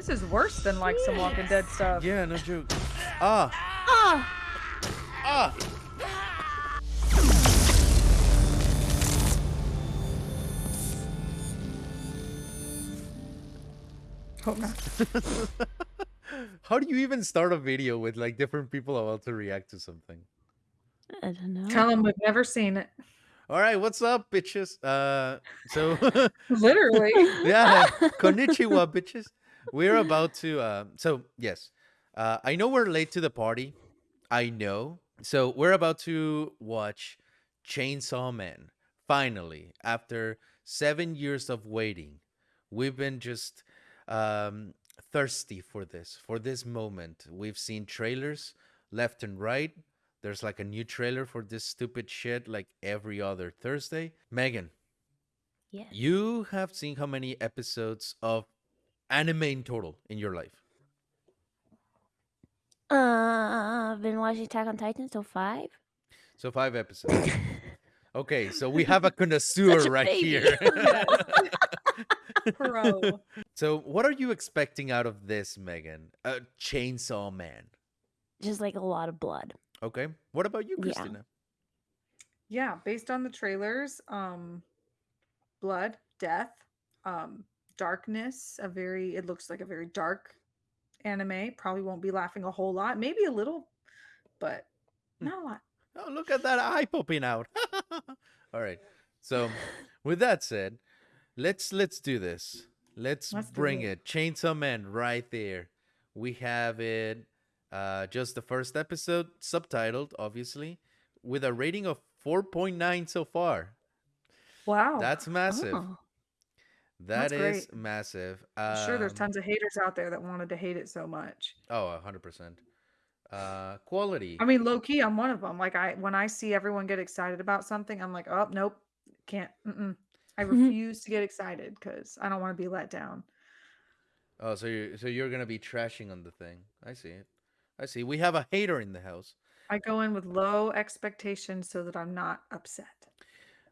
This is worse than like some Walking Dead stuff. Yeah, no joke. Ah, Ah, ah. Hope not. How do you even start a video with like different people about to react to something? I don't know. Tell them we've never seen it. All right, what's up, bitches? Uh, so Literally. yeah, konnichiwa, bitches. We're about to. Uh, so yes, uh, I know we're late to the party. I know. So we're about to watch Chainsaw Man. Finally, after seven years of waiting, we've been just um, thirsty for this, for this moment. We've seen trailers left and right. There's like a new trailer for this stupid shit like every other Thursday. Megan, Yeah. you have seen how many episodes of anime in total in your life? Uh, I've been watching Attack on Titan so five. So five episodes. okay, so we have a connoisseur a right baby. here. Pro. so what are you expecting out of this, Megan? A Chainsaw Man. Just like a lot of blood. Okay. What about you, Yeah. Yeah, based on the trailers, um, blood, death, um, darkness, a very it looks like a very dark anime. Probably won't be laughing a whole lot, maybe a little, but Hmm. not a lot. Oh, look at that eye popping out. All right. So, with that said, let's let's do this. Let's, Let's bring it. it. Chainsaw Man right there. We have it uh just the first episode subtitled obviously with a rating of 4.9 so far. Wow. That's massive. Oh. That That's is great. massive. I'm sure there's Um, tons of haters out there that wanted to hate it so much. Oh, 100%. Uh quality. I mean, low key, I'm one of them. Like I, when I see everyone get excited about something, I'm like, oh, nope, can't. Mm-mm. I refuse to get excited because I don't want to be let down. Oh, so you're so you're gonna be trashing on the thing. I see it. I see. We have a hater in the house. I go in with low expectations so that I'm not upset.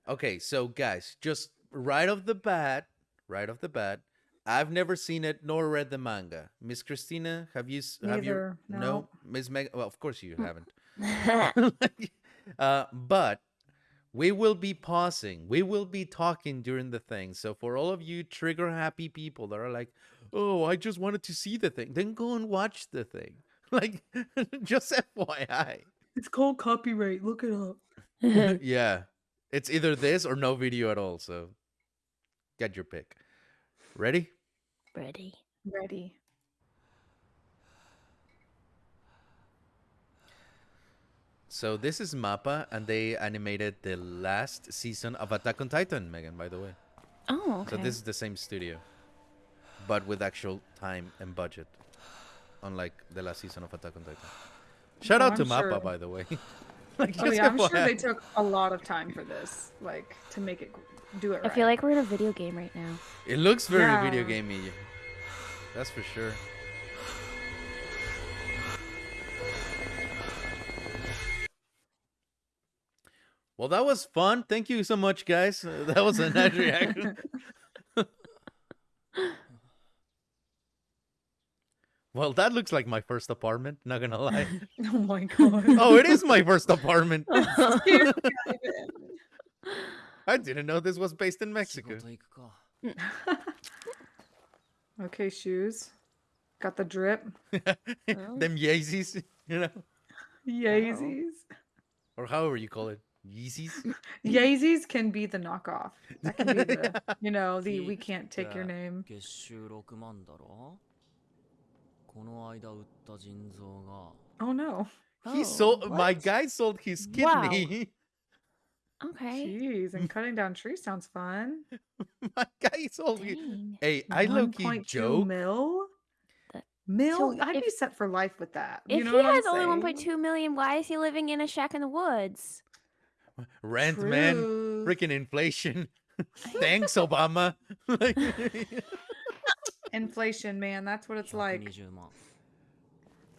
Okay, so guys, just right off the bat, right off the bat, I've never seen it nor read the manga. Miss Christina, have you? s- Have you? Neither, no. Miss Meg. Well, of course you haven't. uh, but we will be pausing. We will be talking during the thing. So for all of you trigger happy people that are like, "Oh, I just wanted to see the thing," then go and watch the thing. Like, just FYI. It's called copyright. Look it up. yeah, it's either this or no video at all. So get your pick. Ready? Ready. Ready. So this is Mappa, and they animated the last season of Attack on Titan, Megan. By the way, Oh, okay. so this is the same studio, but with actual time and budget, unlike the last season of Attack on Titan. Shout Oh, out to I'm Mappa, sure. by the way. like, Oh yeah, I'm sure they took a lot of time for this, like to make it do it I feel like we're in a video game right now. It looks very video gamey. That's for sure. Well, that was fun. Thank you so much, guys. Uh, that was a nice reaction. Well, that looks like my first apartment. Not gonna lie. oh my god. Oh, it is my first apartment. Scary, I didn't know this was based in 仕 Mexico. 事行くか Ivan. okay, shoes. Got the drip. Them Yeezys, you know, Yeezys. or however you call it, Yeezys. Yeezys can be the knockoff. That can be the, you know, the we can't take your Yeah. name. 月収6万だろこの間売った腎臓が Oh no. He Oh, sold my what? guy sold his Wow. kidney. Okay. Jeez, and cutting down trees sounds fun. my guy sold his. Dang. Hey, I low key 1.2 joke. mil. That- Mil? So I'd be if- set for life with that. If you know he what I'm has only saying? 1.2 million, why is he living in a shack in the woods? Rent, man. True. Freaking inflation. Thanks, Obama. like, Inflation, man. That's what it's like. 120万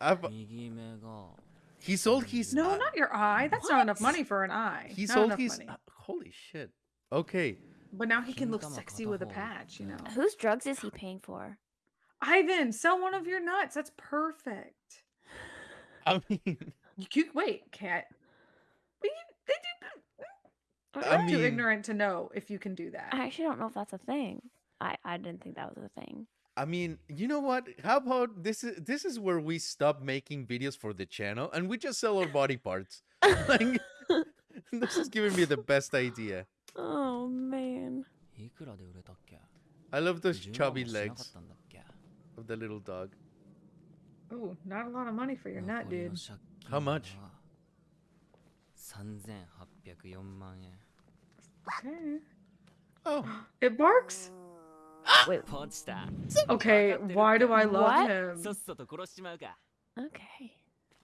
I've, 右目が he sold his. No, uh, not your eye. That's not enough money for an eye. He Not sold enough his. money. uh, holy shit. Okay. But now he can look sexy with a patch, you know. Whose drugs is he paying for? Ivan, sell one of your nuts. That's perfect. I mean, You can, wait, cat. But they do. I I'm too ignorant to know if you can do that. I actually don't know if that's a thing. I, I didn't think that was a thing. I mean, you know what? How about this is this is where we stop making videos for the channel and we just sell our body parts. like this is giving me the best idea. Oh man. I love those chubby legs of the little dog. Oh, not a lot of money for your nut, dude. How much? Okay. Oh. It barks? Wait. Okay, why do I love what? him? Okay.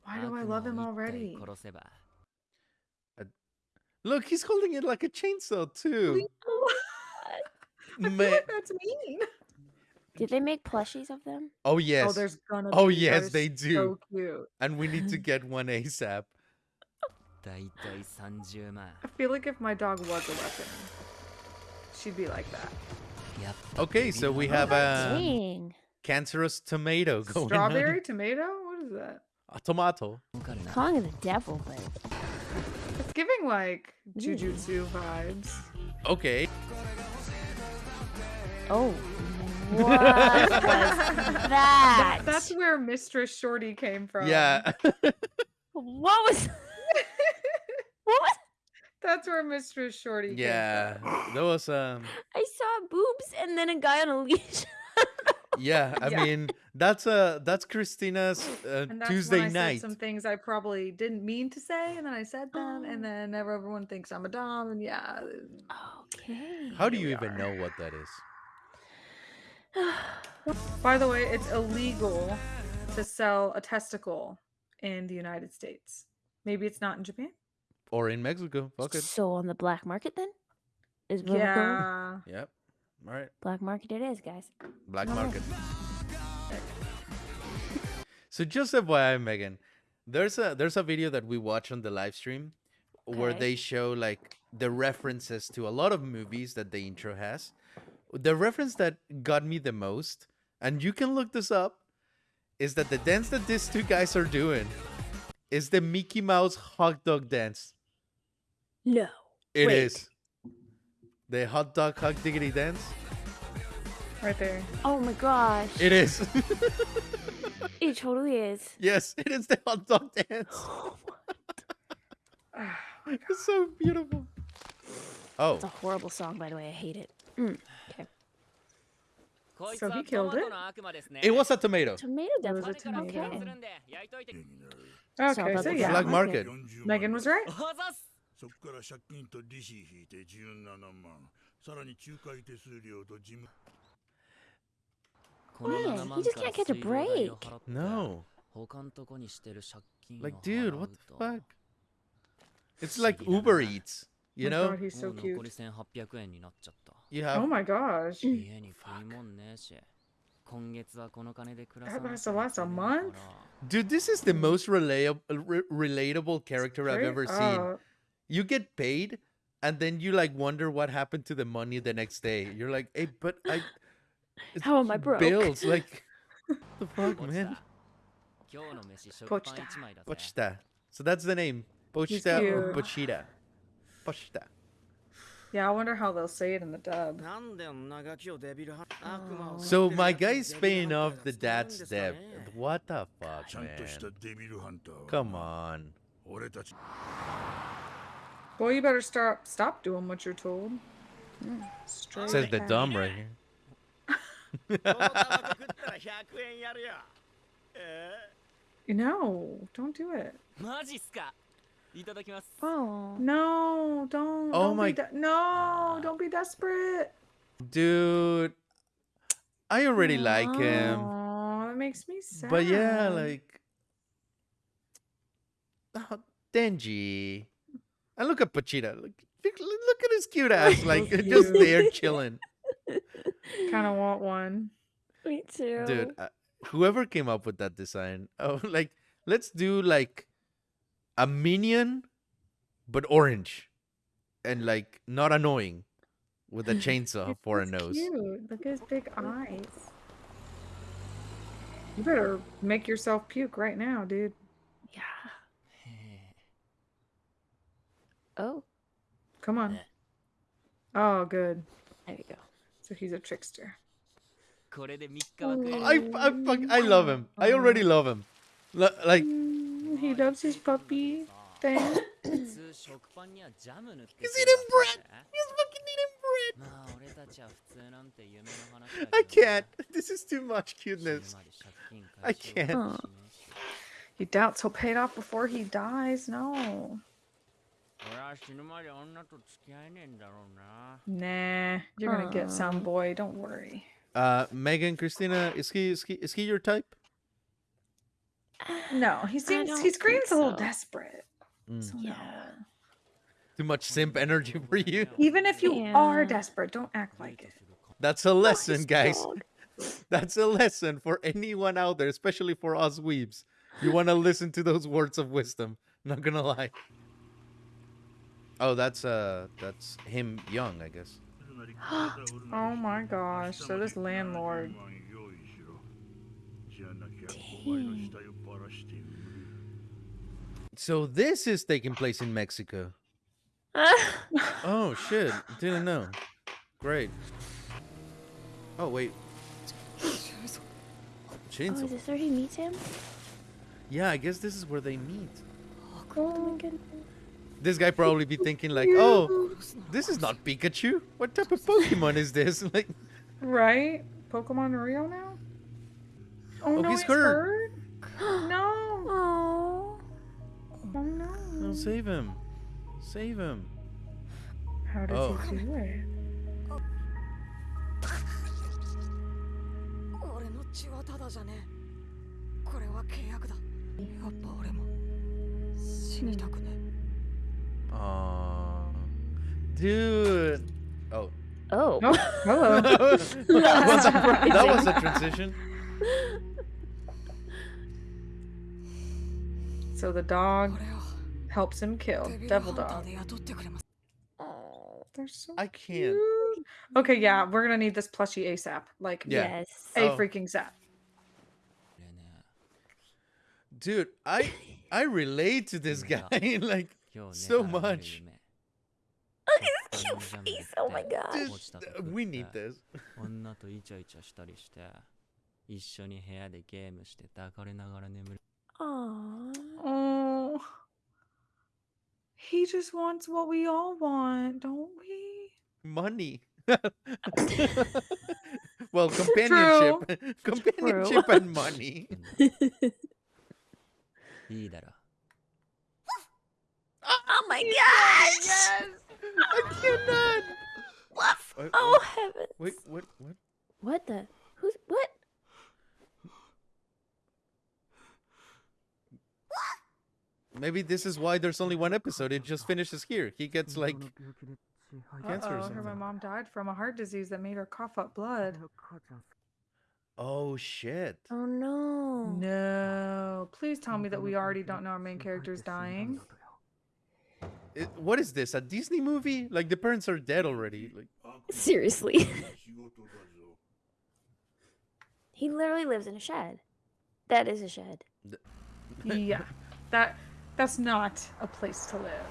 Why do I love him already? Uh, look, he's holding it like a chainsaw too. I feel like that's mean. Did they make plushies of them? Oh yes. Oh, there's gonna oh be. yes, they do. So cute. And we need to get one ASAP. I feel like if my dog was a weapon, she'd be like that. Yep. Okay, so we have a um, Dang. cancerous tomato going Strawberry on. tomato? What is that? A tomato. Kong calling it the devil, but it's giving like jujutsu vibes. Okay. Oh. What was that? That's where Mistress Shorty came from. Yeah. what was What was that's where Mistress Shorty came yeah. That was um I saw boobs and then a guy on a leash. yeah, I Yeah. mean that's uh that's Christina's uh, And that's Tuesday when I night. said some things I probably didn't mean to say, and then I said them, Oh. and then everyone thinks I'm a dom, and yeah. okay. How do you even are. know what that is? By the way, it's illegal to sell a testicle in the United States. Maybe it's not in Japan. Or in Mexico. Fuck it. So on the black market then? Is what we're going? Yeah. Yep. All right. Black market it is, guys. Black No. market. So just FYI, Megan, there's a there's a video that we watch on the live stream where Okay. they show like the references to a lot of movies that the intro has. The reference that got me the most, and you can look this up, is that the dance that these two guys are doing is the Mickey Mouse hot dog dance. No. It wait. is The hot dog hug diggity dance. Right there. Oh my gosh. It is. it totally is. Yes, it is the hot dog dance. Oh ah, it's so beautiful. Oh. It's a horrible song, by the way. I hate it. Mm. Okay. So he killed it? It was a tomato. Tomato that was a tomato. Okay. Okay, so, so yeah. Black market. Megan was right. おはざっすそこから借金と利子引いて17万さらに仲介手数料と事務この Man, 7 he 万 just から can't catch a 水道代を break. 払って No. 他んとこにしてる借金を Like, 払 dude, う what the と fuck? It's 不思 like 議だな Uber Eats. You Oh my know, God, he's も so う残り cute. 1800円になっちゃった you Oh have. my gosh.家に食いもんねえし今月はこの金で暮らさ That な has きゃ to last a いけないから month? Dude, this is the most relatable, re- relatable character I've Straight ever seen. you get paid and then you like wonder what happened to the money the next day. You're like, hey, but I how am I broke? Bills like the fuck, man. Pochita. Pochita. So that's the name. Pochita or Pochita. Pochita. Yeah, I wonder how they'll say it in the dub. Oh. So my guy's paying off the dad's debt. What the fuck, man? Come on. 俺たち Boy, you better stop stop doing what you're told. Straight Says the ahead. dumb right here. このタバコ食ったら100円やるよえ No, don't do it. マジっすかいただきます Oh. No, don't. Oh don't my- Be de- no, don't be desperate. Dude. I already like him. Aw, that makes me sad. But yeah, like. Oh, Denji. And look at Pochita. Look, look, look at his cute ass. Like, So just cute. there chilling. kind of want one. Me too. Dude, uh, whoever came up with that design, oh, like, let's do like a minion, but orange. And like, not annoying. With a chainsaw for a nose. Cute. Look at his big eyes. You better make yourself puke right now, dude. Yeah. へえ Oh. Come on. Eh. Oh, good. There you go. So he's a trickster. I, I, fuck, I love him. I already love him. Like. Mm, he loves his puppy thing. he's eating bread! He's fucking eating bread! I can't. This is too much cuteness. I can't. Oh. doubts he'll pay it off before he dies? No. 俺は死ぬまで女と付き合えねえんだろうな Nah. You're gonna get some boy. Don't worry. Uh, Megan, Christina, is he, is he, is he your type? No, he seems don't he think screams a little so. desperate. Mm. So Yeah. no. Too much simp energy for you. Even if you are Yeah. desperate, don't act デー like ト it. するか That's a lesson, his guys. dog. That's a lesson for anyone out there, especially for us weebs. You want to listen to those words of wisdom. Not gonna lie. Oh, that's uh, that's him young, I guess. oh my gosh! So this landlord. Dang. So this is taking place in Mexico. oh shit! Didn't know. Great. Oh wait. Chainsaw. Oh, is this where he meets him? Yeah, I guess this is where they meet. Oh, oh my goodness. This guy probably be thinking like, "Oh, this is not Pikachu. What type of Pokemon is this?" Like, Right? Pokemon real now? Oh, Oh, no, he's he's hurt. hurt. no. Oh. Oh no. oh, save him, save him. How does Oh. he do it? Hmm. Hmm. Um, dude. Oh. Oh. oh hello. that, was a, that was a transition. So the dog helps him kill Devil Dog. Oh, they're so I can't. Cute. Okay, yeah, we're gonna need this plushie ASAP. Like, yeah. yes, a oh. freaking zap. Dude, I I relate to this guy. like, So 寝たら見る much. 夢 Look at his この cute ジャム face. 塗 Oh って my god. 落ちたと Dude, 食 we って need this. 女とイチャイチャしたりして一緒に部屋でゲームして抱かれながら眠る Aww. Oh. He just wants what we all want, don't we? Money. well, companionship, companionship and money. いいだろ Oh My gosh. I cannot. Woof. Wait, Oh heavens. Wait, what? What? What the? Who's what? Maybe this is why there's only one episode. It just finishes here. He gets like cancer or Uh-oh, her my something. mom died from a heart disease that made her cough up blood. Oh shit. Oh no. No. Please tell me that we already don't know our main character's dying. It, what is this? A Disney movie? Like the parents are dead already. Like seriously. he literally lives in a shed. That is a shed. yeah, that that's not a place to live.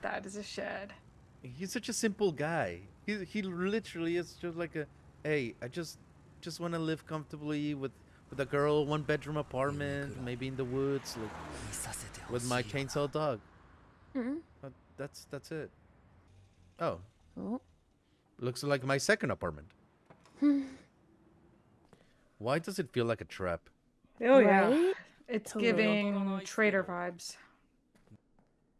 That is a shed. He's such a simple guy. He he literally is just like a, hey, I just just want to live comfortably with with a girl, one bedroom apartment, maybe in the woods, like, with my chainsaw dog. Mm-mm. Uh, that's that's it. Oh. oh. Looks like my second apartment. Why does it feel like a trap? Oh yeah. It's giving traitor vibes.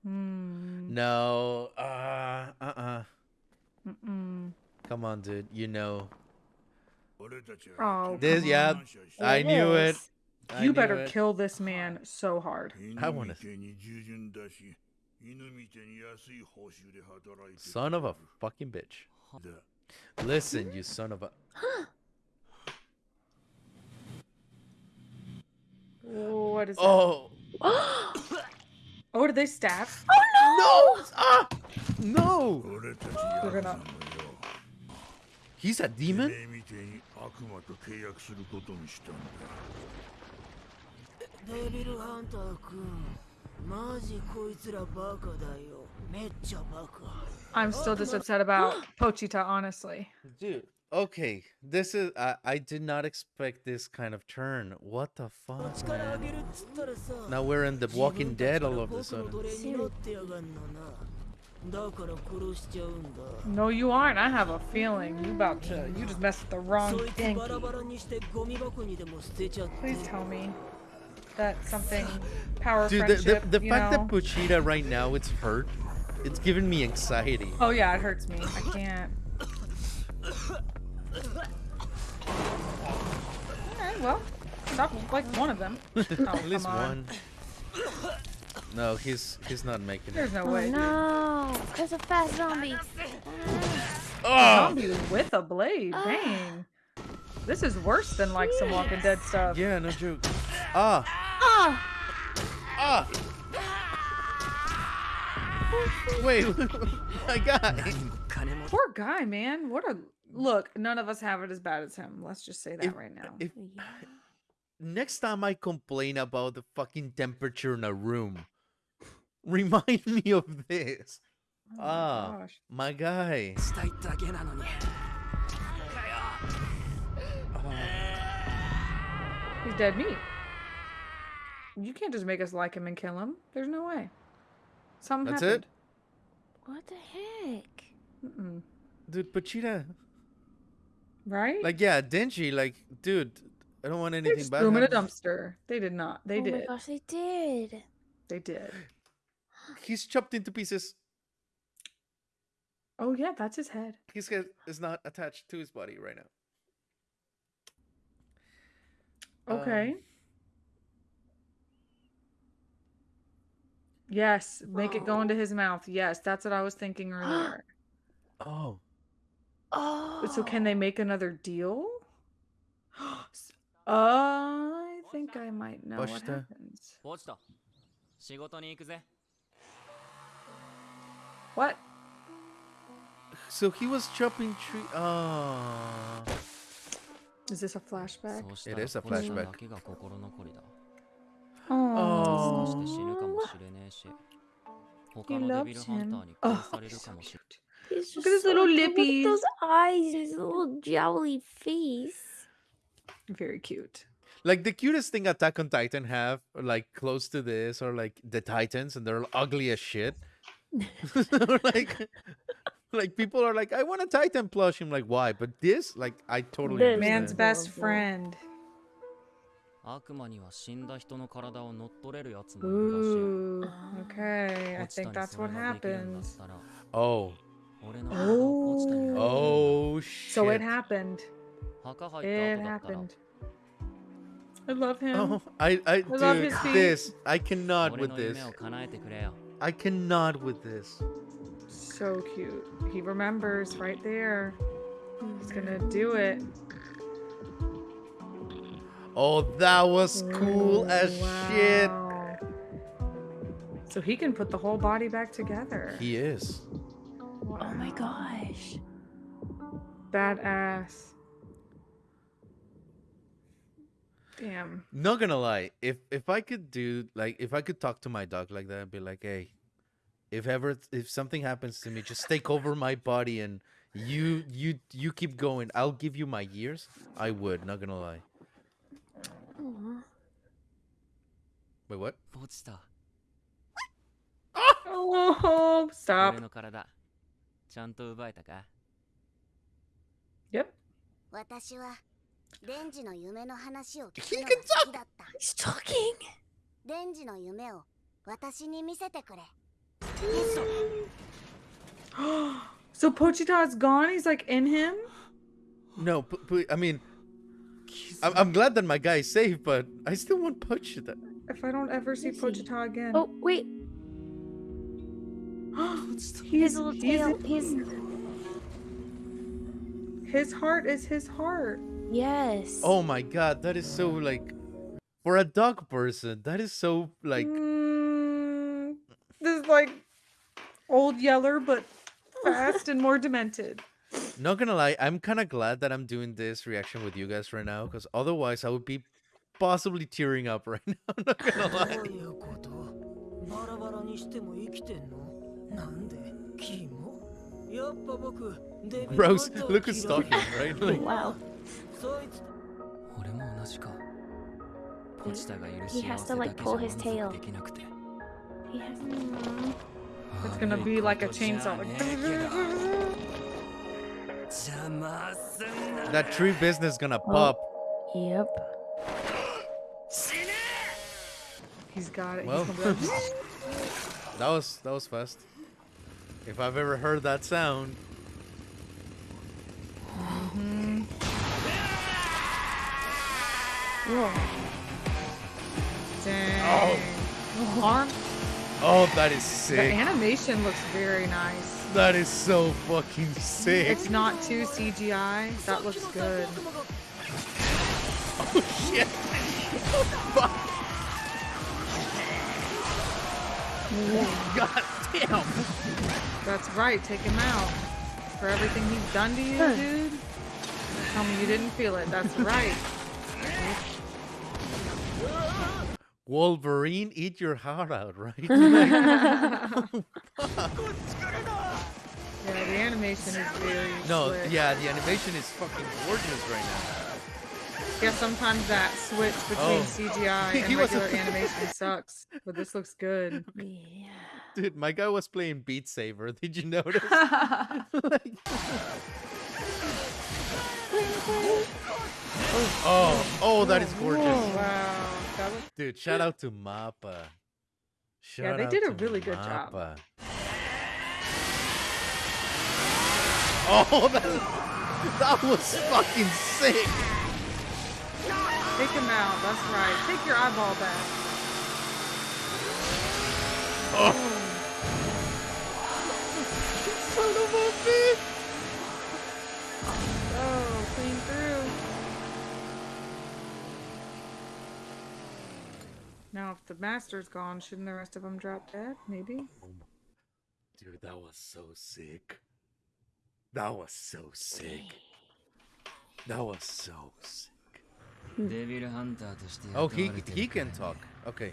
Mm. No. Uh uh Uh-uh. Come on, dude. You know. Oh, this, yeah. I knew it. I you knew better it. kill this man so hard. I want to. Son of a fucking bitch. Listen, you son of a. what is that? Oh. oh, did they stab? Oh no! No! Ah! no! They're gonna. He's a demon? I'm still just upset about Pochita, honestly. Dude, okay. This is I, I did not expect this kind of turn. What the fuck? Man? Now we're in the Walking Dead all of a sudden. No, you aren't. I have a feeling you about to. You just messed with the wrong thing. Please tell me that something power of Dude, the, the, the you fact know? that Pochita right now it's hurt, it's giving me anxiety. Oh yeah, it hurts me. I can't. Alright, well, stop like one of them. Oh, At least on. one. No, he's he's not making it. There's no Oh way. dude. no! There's a fast zombie. Oh! Zombie with a blade. Dang. This is worse than like some Walking Dead stuff. Yeah, no joke. Ah! Ah! Ah! Wait, my guy. Poor guy, man. What a look. None of us have it as bad as him. Let's just say that if, right now. If. Next time I complain about the fucking temperature in a room, remind me of this. Oh ah, my, my guy. He's dead meat. You can't just make us like him and kill him. There's no way. Something That's happened. What the heck? Mm-mm. Dude, Pochita. Right? Like, yeah, Denji, like, dude, I don't want they anything just bad. threw him in a dumpster. They did not. They oh my did. gosh, they did. They did. He's chopped into pieces. Oh yeah, that's his head. His head is not attached to his body right now. Um, Yes, make it go into his mouth. Yes, that's what I was thinking earlier. oh. Oh. So can they oh. make another deal? I think I might know what happens. What? So he was chopping tree. Oh. Is this a flashback? It is a flashback. Oh. もしれねえし he 他のデビル loves ハン him. ターに Oh, 殺され he's る so かもしれ cute. He's Look just at his so little cute. Look at lippies. those eyes, his little jowly face. Very cute. Like the cutest thing Attack on Titan have, or like close to this, or like the Titans, and they're ugly as shit. Or like, like people are like, I want a Titan plush. I'm like, why? But this, like, I totally This understand. Man's best adorable. friend. 悪魔には死んだ人の体を乗っ取れるやつもいるらしい Ooh, okay. I ポチタ think に that's それ what ができるんだっ happens. たら Oh, 俺の体をポチタに oh So it shit. happened. 墓入った It 後だったら happened. I love him. Oh, I, I, love dude, his feet. this, I cannot 俺 with の this. 夢を叶えてくれよ I cannot with this. So cute. He remembers right there. He's gonna do it. Oh, that was cool as shit. So he can put the whole body back together. He is. Oh my gosh. Badass. Damn. Not gonna lie, if if I could do like if I could talk to my dog like that, I'd be like, hey, if ever if something happens to me, just take over my body and you you you keep going. I'll give you my years. I would. Not gonna lie. Aw. Wait, what? ポチタ Oh, 俺 stop. の体ちゃんと奪えたか Yep. 私はデンジの夢の話を聞 He くの can が好きだった He's talking. デンジの夢を私に見せてくれ So Pochita's gone? He's like in him? No, but, but I mean, I'm, I'm glad that my guy is safe, but I still want Pochita. If I don't ever see Is? Pochita again. Oh, wait. His little tail. His. his heart is his heart. Yes. Oh my god, that is so like, for a dog person, that is so like. Mm, this is like old Yeller, but fast and more demented. Not gonna lie, I'm kind of glad that I'm doing this reaction with you guys right now, because otherwise I would be possibly tearing up right now. I'm not gonna ど lie. ういうことバラバラにしても生きてんのなんでキモやっぱ僕デビル Rose, ハンター look who's 嫌い talking, right? Like, Wow. そいつ俺も同じかポチタがいる He 幸 has せ to, だ like, けじゃ pull 満 his 足 tail. できなくて He has. It's gonna be like a chainsaw. Like, 邪魔すんな that tree business is gonna pop. Yep. he's got it. Well. He's gonna be like, That was that was fast. If I've ever heard that sound, mm-hmm. Whoa. Dang. Oh. Arm. oh, that is sick. The animation looks very nice. That is so fucking sick. It's not too CGI. That looks good. Oh shit. Fuck. God damn. That's right. Take him out. For everything he's done to you, dude. Tell me you didn't feel it. That's right. Wolverine, eat your heart out, right? Oh, yeah, the animation is very no, slick. yeah, the animation is fucking gorgeous right now. Yeah, sometimes that switch between Oh. CGI He and was- regular animation sucks, but this looks good. Yeah. Dude, my guy was playing Beat Saber. Did you notice? Like- oh, oh, that is gorgeous. Oh, wow, that was Dude, shout out to Mappa. Shout they out did a to really good job. Oh, that, that was fucking sick. take him out. That's right. Take your eyeball back. Oh. Son of a bitch. Oh, clean through. Now, if the master's gone, shouldn't the rest of them drop dead? Maybe. Oh Dude, that was so sick. That was so sick. That was so sick. Oh, he he can talk. Okay.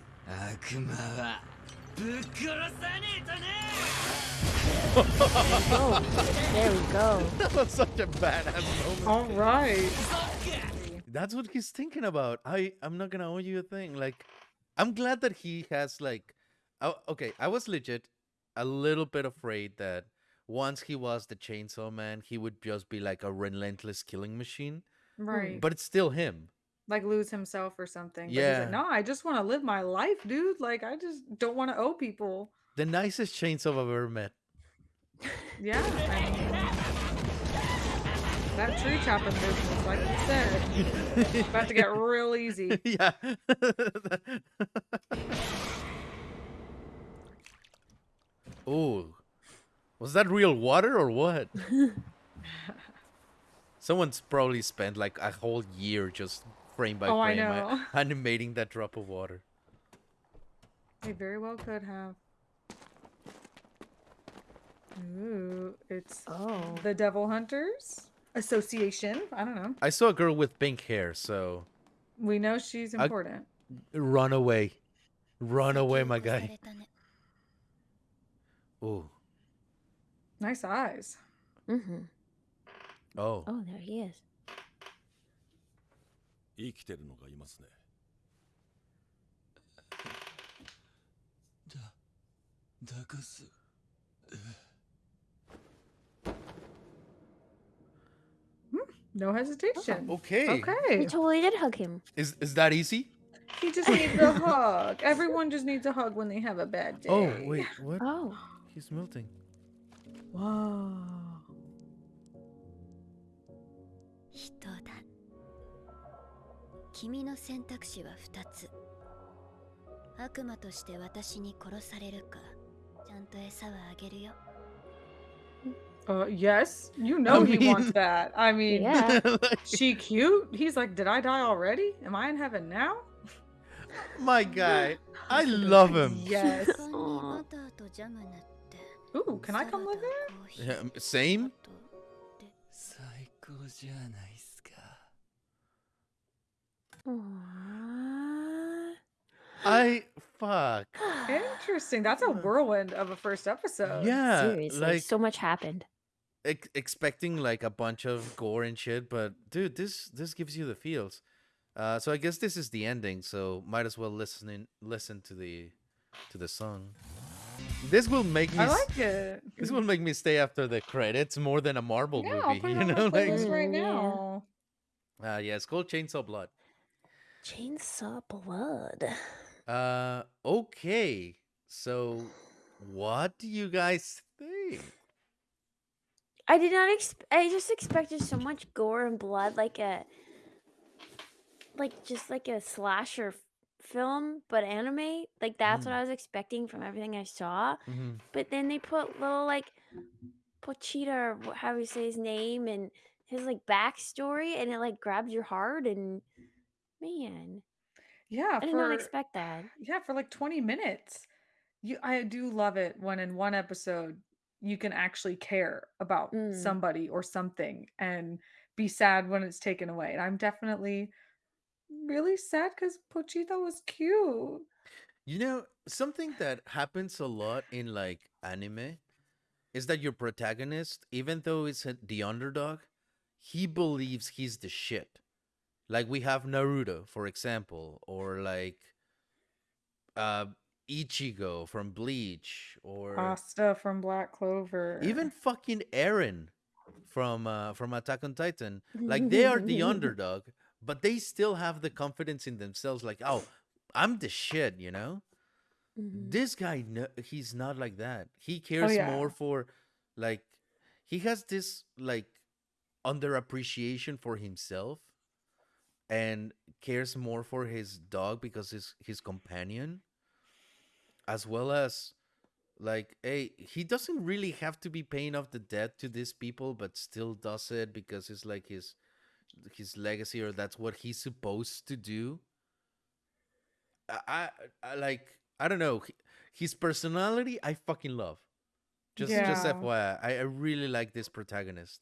oh, there we go. That was such a badass moment. All right. That's what he's thinking about. I I'm not gonna owe you a thing. Like, I'm glad that he has like, oh, okay. I was legit a little bit afraid that once he was the Chainsaw Man, he would just be like a relentless killing machine. Right. But it's still him. like lose himself or something. But Yeah. like, no, I just want to live my life, dude. Like, I just don't want to owe people. The nicest chainsaw I've ever met. Yeah. I mean, that tree chopping business, like you said, about to get real easy. yeah. oh, was that real water or what? Someone's probably spent like a whole year just frame by oh, frame uh, animating that drop of water. They very well could have. Ooh, it's oh. the Devil Hunters Association. I don't know. I saw a girl with pink hair, so we know she's important. I... Run away, run away, my guy. Ooh. Nice eyes. Mm-hmm. Oh. Oh, there he is. 生きてるのがいますねだだかす No hesitation. Okay. We Okay. totally did hug him. Is is that easy? He just needs a hug. Everyone just needs a hug when they have a bad day. Oh, wait, what? Oh. He's melting. Whoa. 人だ君の選択肢は2つ悪魔として私に殺されるかちゃんと餌はあげるよ Uh, yes. You know he mean- wants that. I mean, Yeah. She cute. He's like, did I die already? Am I in heaven now? my guy. I love him. Yes. Ooh, can I come with her? Yeah, same? I fuck. Interesting. That's a whirlwind of a first episode. Yeah, Seriously, like so much happened. Ex expecting like a bunch of gore and shit, but dude, this this gives you the feels. Uh, so I guess this is the ending. So might as well listen in, listen to the to the song. This will make me I s- like it. this will make me stay after the credits more than a Marvel Yeah, I'll movie. put it You on know, like playlist right now. uh, yeah, it's called Chainsaw Blood. Chainsaw Blood. Uh, okay. So, what do you guys think? I did not expect. I just expected so much gore and blood, like a, like just like a slasher f- film, but anime. Like that's what Mm. I was expecting from everything I saw. Mhm. But then they put little like Pochita, or wh- how you say his name, and his like backstory, and it like grabs your heart. And man, Yeah, I did for not expect that. yeah, for like 20 minutes. You I do love it when in one episode you can actually care about Mm. somebody or something and be sad when it's taken away. And I'm definitely really sad because Pochita was cute. You know, something that happens a lot in like anime is that your protagonist, even though it's the underdog, he believes he's the shit. Like we have Naruto, for example, or like uh Ichigo from Bleach, or Asta from Black Clover. even fucking Eren from uh from Attack on Titan. Like they are the underdog, but they still have the confidence in themselves like, "Oh, I'm the shit," you know? Mhm. This guy no, he's not like that. He cares Oh, yeah. more for like he has this like underappreciation for himself and cares more for his dog because his his companion as well as like hey he doesn't really have to be paying off the debt to these people but still does it because it's like his his legacy or that's what he's supposed to do i i, like i don't know his personality i fucking love just just Yeah. fyi I, I really like this protagonist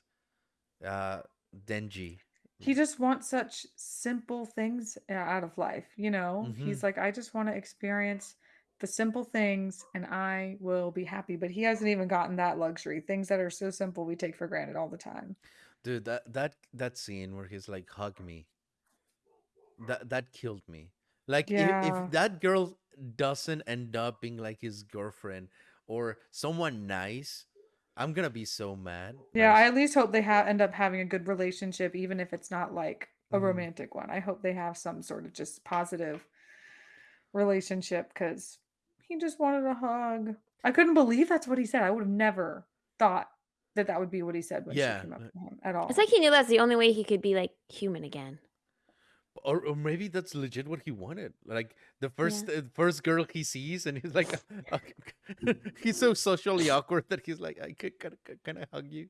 uh denji he just wants such simple things uh, out of life, you know? Mhm. He's like, I just want to experience the simple things and I will be happy. But he hasn't even gotten that luxury. Things that are so simple we take for granted all the time. Dude that that that scene where he's like hug me that that killed me like if, Yeah. if that girl doesn't end up being like his girlfriend or someone nice i'm gonna be so mad Yeah, I at least hope they have end up having a good relationship, even if it's not like a Mhm. romantic one. I hope they have some sort of just positive relationship because he just wanted a hug. I couldn't believe that's what he said. I would have never thought that that would be what he said when Yeah, she came up uh, to him at all. It's like he knew that's the only way he could be like human again. or, or maybe that's legit what he wanted like the first uh, first girl he sees and he's like he's so socially awkward that he's like i could can, I- can i hug you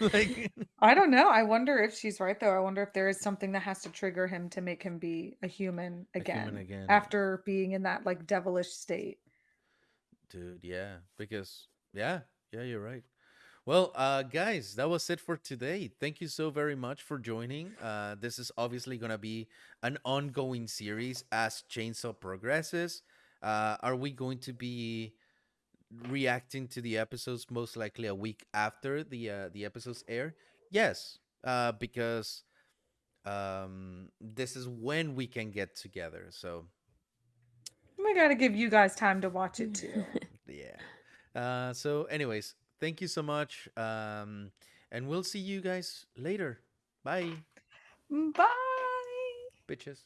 like I don't know. I wonder if she's right though. I wonder if there is something that has to trigger him to make him be a human A again, human again. after being in that like devilish state. dude yeah because yeah yeah you're right well uh guys that was it for today. Thank you so very much for joining. Uh this is obviously gonna be an ongoing series as chainsaw progresses. Uh are we going to be reacting to the episodes most likely a week after the uh the episodes air? Yes uh because um this is when we can get together so We got to give you guys time to watch it too. yeah. Uh so anyways thank you so much um and we'll see you guys later. Bye. Bye. bitches